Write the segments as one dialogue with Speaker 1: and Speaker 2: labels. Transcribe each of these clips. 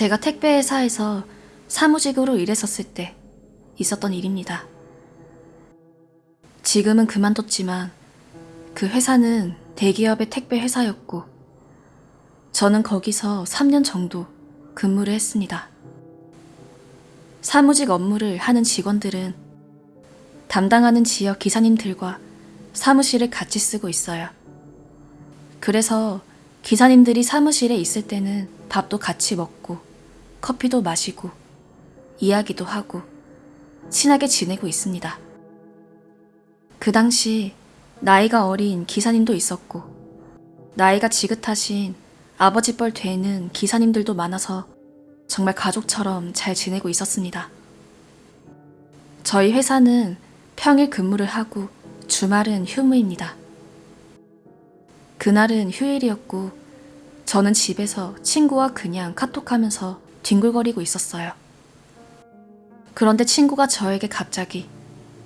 Speaker 1: 제가 택배회사에서 사무직으로 일했었을 때 있었던 일입니다. 지금은 그만뒀지만 그 회사는 대기업의 택배 회사였고 저는 거기서 3년 정도 근무를 했습니다. 사무직 업무를 하는 직원들은 담당하는 지역 기사님들과 사무실을 같이 쓰고 있어요. 그래서 기사님들이 사무실에 있을 때는 밥도 같이 먹고 커피도 마시고 이야기도 하고 친하게 지내고 있습니다. 그 당시 나이가 어린 기사님도 있었고 나이가 지긋하신 아버지 뻘 되는 기사님들도 많아서 정말 가족처럼 잘 지내고 있었습니다. 저희 회사는 평일 근무를 하고 주말은 휴무입니다. 그날은 휴일이었고 저는 집에서 친구와 그냥 카톡하면서 뒹굴거리고 있었어요. 그런데 친구가 저에게 갑자기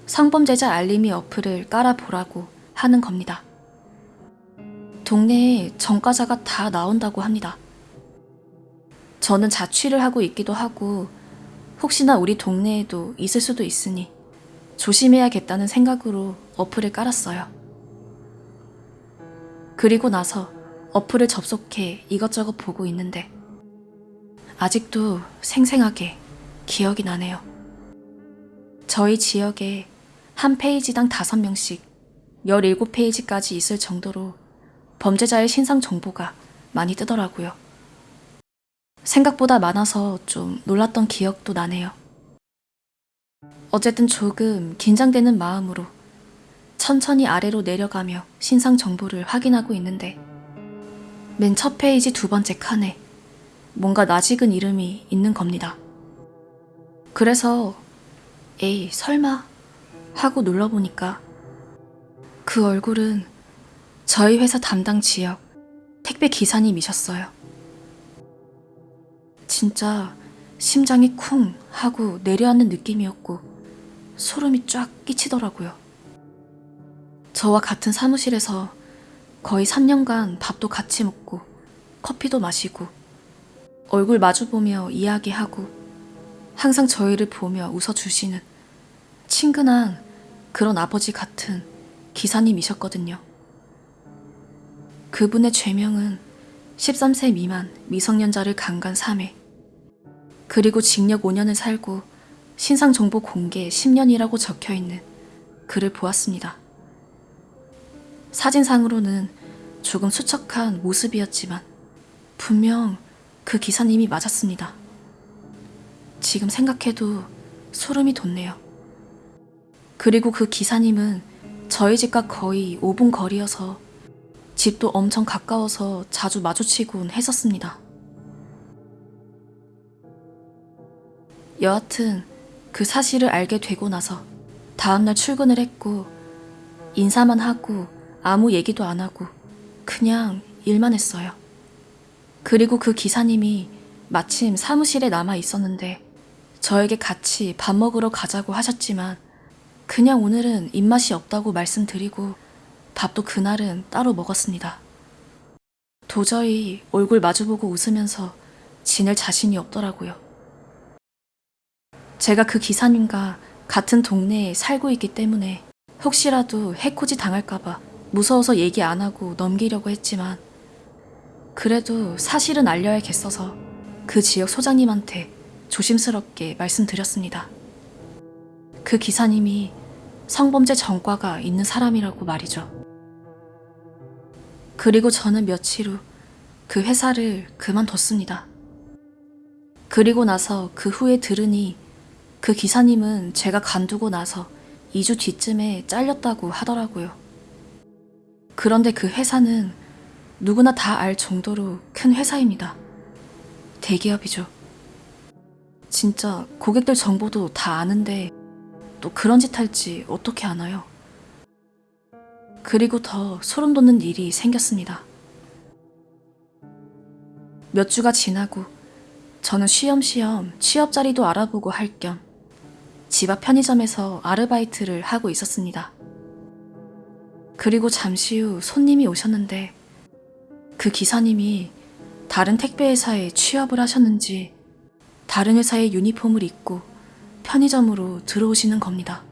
Speaker 1: 성범죄자 알림이 어플을 깔아보라고 하는 겁니다. 동네에 전과자가 다 나온다고 합니다. 저는 자취를 하고 있기도 하고 혹시나 우리 동네에도 있을 수도 있으니 조심해야겠다는 생각으로 어플을 깔았어요. 그리고 나서 어플을 접속해 이것저것 보고 있는데 아직도 생생하게 기억이 나네요. 저희 지역에 한 페이지당 5명씩 17페이지까지 있을 정도로 범죄자의 신상 정보가 많이 뜨더라고요. 생각보다 많아서 좀 놀랐던 기억도 나네요. 어쨌든 조금 긴장되는 마음으로 천천히 아래로 내려가며 신상 정보를 확인하고 있는데 맨 첫 페이지 두 번째 칸에 뭔가 낯익은 이름이 있는 겁니다. 그래서 에이 설마 하고 눌러보니까 그 얼굴은 저희 회사 담당 지역 택배 기사님이셨어요. 진짜 심장이 쿵 하고 내려앉는 느낌이었고 소름이 쫙 끼치더라고요. 저와 같은 사무실에서 거의 3년간 밥도 같이 먹고 커피도 마시고 얼굴 마주보며 이야기하고 항상 저희를 보며 웃어주시는 친근한 그런 아버지 같은 기사님이셨거든요. 그분의 죄명은 13세 미만 미성년자를 강간 3회 그리고 징역 5년을 살고 신상정보 공개 10년이라고 적혀있는 글을 보았습니다. 사진상으로는 조금 수척한 모습이었지만 분명 그 기사님이 맞았습니다. 지금 생각해도 소름이 돋네요. 그리고 그 기사님은 저희 집과 거의 5분 거리여서 집도 엄청 가까워서 자주 마주치곤 했었습니다. 여하튼 그 사실을 알게 되고 나서 다음날 출근을 했고 인사만 하고 아무 얘기도 안 하고 그냥 일만 했어요. 그리고 그 기사님이 마침 사무실에 남아 있었는데 저에게 같이 밥 먹으러 가자고 하셨지만 그냥 오늘은 입맛이 없다고 말씀드리고 밥도 그날은 따로 먹었습니다. 도저히 얼굴 마주보고 웃으면서 지낼 자신이 없더라고요. 제가 그 기사님과 같은 동네에 살고 있기 때문에 혹시라도 해코지 당할까봐 무서워서 얘기 안 하고 넘기려고 했지만 그래도 사실은 알려야겠어서 그 지역 소장님한테 조심스럽게 말씀드렸습니다. 그 기사님이 성범죄 전과가 있는 사람이라고 말이죠. 그리고 저는 며칠 후 그 회사를 그만뒀습니다. 그리고 나서 그 후에 들으니 그 기사님은 제가 간두고 나서 2주 뒤쯤에 잘렸다고 하더라고요. 그런데 그 회사는 누구나 다 알 정도로 큰 회사입니다. 대기업이죠. 진짜 고객들 정보도 다 아는데 또 그런 짓 할지 어떻게 아나요? 그리고 더 소름 돋는 일이 생겼습니다. 몇 주가 지나고 저는 쉬엄쉬엄 취업 자리도 알아보고 할 겸 집 앞 편의점에서 아르바이트를 하고 있었습니다. 그리고 잠시 후 손님이 오셨는데 그 기사님이 다른 택배 회사에 취업을 하셨는지 다른 회사의 유니폼을 입고 편의점으로 들어오시는 겁니다.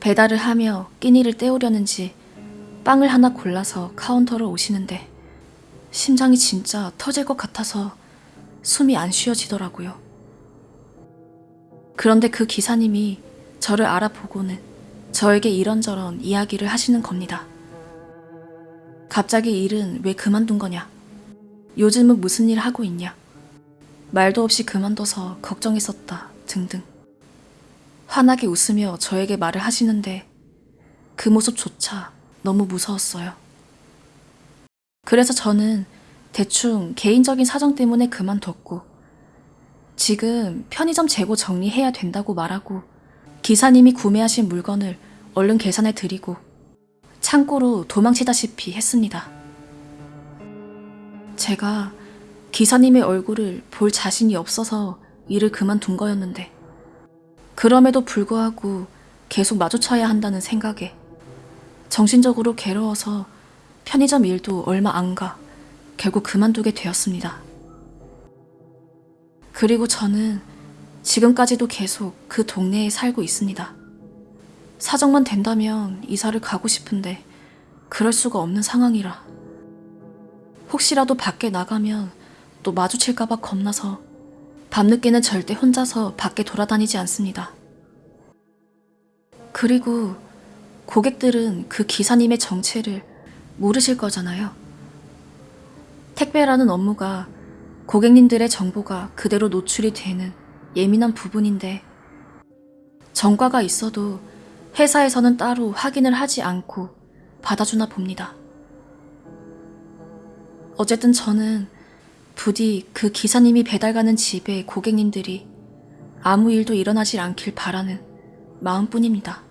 Speaker 1: 배달을 하며 끼니를 때우려는지 빵을 하나 골라서 카운터로 오시는데 심장이 진짜 터질 것 같아서 숨이 안 쉬어지더라고요. 그런데 그 기사님이 저를 알아보고는 저에게 이런저런 이야기를 하시는 겁니다. 갑자기 일은 왜 그만둔 거냐? 요즘은 무슨 일 하고 있냐? 말도 없이 그만둬서 걱정했었다 등등. 환하게 웃으며 저에게 말을 하시는데 그 모습조차 너무 무서웠어요. 그래서 저는 대충 개인적인 사정 때문에 그만뒀고 지금 편의점 재고 정리해야 된다고 말하고 기사님이 구매하신 물건을 얼른 계산해 드리고 창고로 도망치다시피 했습니다. 제가 기사님의 얼굴을 볼 자신이 없어서 일을 그만둔 거였는데 그럼에도 불구하고 계속 마주쳐야 한다는 생각에 정신적으로 괴로워서 편의점 일도 얼마 안 가 결국 그만두게 되었습니다. 그리고 저는 지금까지도 계속 그 동네에 살고 있습니다. 사정만 된다면 이사를 가고 싶은데 그럴 수가 없는 상황이라. 혹시라도 밖에 나가면 또 마주칠까봐 겁나서 밤늦게는 절대 혼자서 밖에 돌아다니지 않습니다. 그리고 고객들은 그 기사님의 정체를 모르실 거잖아요. 택배라는 업무가 고객님들의 정보가 그대로 노출이 되는 예민한 부분인데 정과가 있어도 회사에서는 따로 확인을 하지 않고 받아주나 봅니다. 어쨌든 저는 부디 그 기사님이 배달 가는 집의 고객님들이 아무 일도 일어나질 않길 바라는 마음뿐입니다.